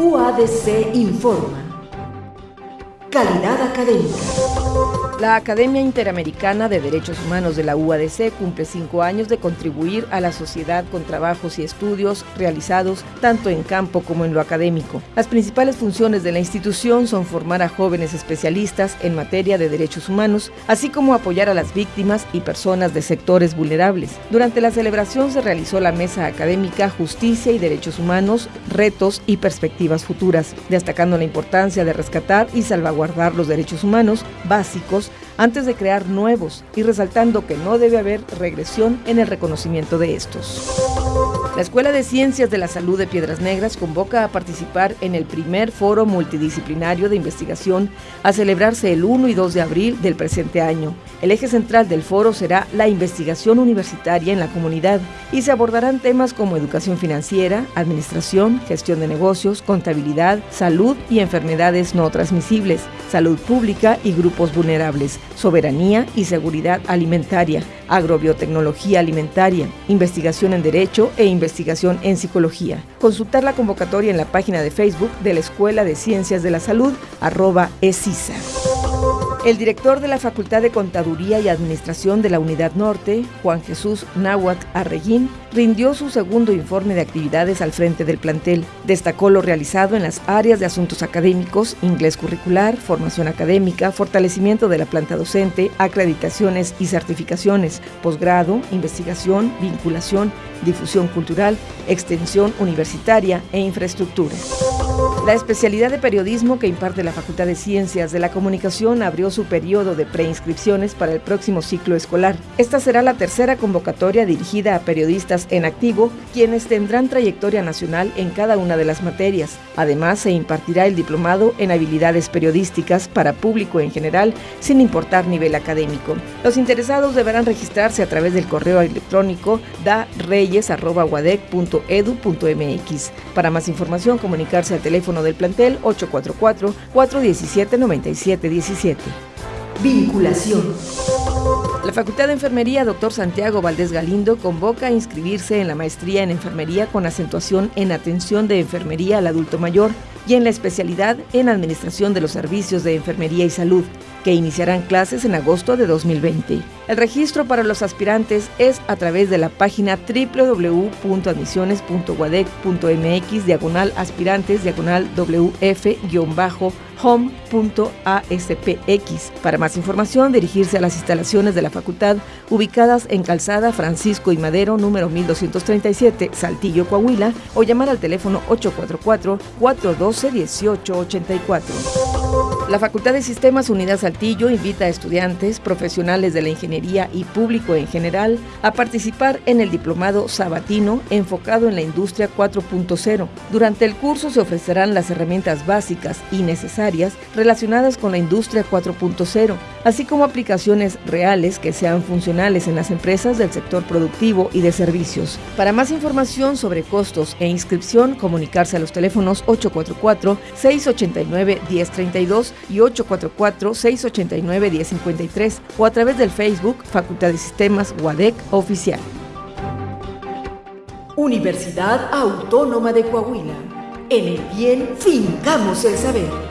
UADC informa. Calidad académica. La Academia Interamericana de Derechos Humanos de la UADC cumple cinco años de contribuir a la sociedad con trabajos y estudios realizados tanto en campo como en lo académico. Las principales funciones de la institución son formar a jóvenes especialistas en materia de derechos humanos, así como apoyar a las víctimas y personas de sectores vulnerables. Durante la celebración se realizó la mesa académica Justicia y Derechos Humanos, Retos y Perspectivas Futuras, destacando la importancia de rescatar y salvaguardar los derechos humanos básicos antes de crear nuevos y resaltando que no debe haber regresión en el reconocimiento de estos. La Escuela de Ciencias de la Salud de Piedras Negras convoca a participar en el primer foro multidisciplinario de investigación a celebrarse el 1 y 2 de abril del presente año. El eje central del foro será la investigación universitaria en la comunidad y se abordarán temas como educación financiera, administración, gestión de negocios, contabilidad, salud y enfermedades no transmisibles, salud pública y grupos vulnerables, soberanía y seguridad alimentaria, agrobiotecnología alimentaria, investigación en derecho e investigación en psicología. Consultar la convocatoria en la página de Facebook de la Escuela de Ciencias de la Salud, arroba ESISA. El director de la Facultad de Contaduría y Administración de la Unidad Norte, Juan Jesús Náhuatl Arreguín, rindió su segundo informe de actividades al frente del plantel. Destacó lo realizado en las áreas de asuntos académicos, inglés curricular, formación académica, fortalecimiento de la planta docente, acreditaciones y certificaciones, posgrado, investigación, vinculación, difusión cultural, extensión universitaria e infraestructura. La especialidad de periodismo que imparte la Facultad de Ciencias de la Comunicación abrió su periodo de preinscripciones para el próximo ciclo escolar. Esta será la tercera convocatoria dirigida a periodistas en activo, quienes tendrán trayectoria nacional en cada una de las materias. Además, se impartirá el diplomado en habilidades periodísticas para público en general, sin importar nivel académico. Los interesados deberán registrarse a través del correo electrónico dareyes.edu.mx. Para más información, comunicarse al del plantel 844-417-9717. Vinculación. La Facultad de Enfermería Dr. Santiago Valdés Galindo convoca a inscribirse en la maestría en enfermería con acentuación en atención de enfermería al adulto mayor y en la especialidad en administración de los servicios de enfermería y salud, que iniciarán clases en agosto de 2020. El registro para los aspirantes es a través de la página www.admisiones.guadec.mx diagonal aspirantes diagonal wf-home.aspx. Para más información, dirigirse a las instalaciones de la facultad ubicadas en Calzada Francisco y Madero número 1237, Saltillo, Coahuila, o llamar al teléfono 844 412 1884. La Facultad de Sistemas Unidad Saltillo invita a estudiantes, profesionales de la ingeniería y público en general a participar en el diplomado sabatino enfocado en la industria 4.0. Durante el curso se ofrecerán las herramientas básicas y necesarias relacionadas con la industria 4.0, así como aplicaciones reales que sean funcionales en las empresas del sector productivo y de servicios. Para más información sobre costos e inscripción, comunicarse a los teléfonos 844 689 1032 y 844-689-1053 o a través del Facebook Facultad de Sistemas UADEC Oficial. Universidad Autónoma de Coahuila. En el bien fincamos el saber.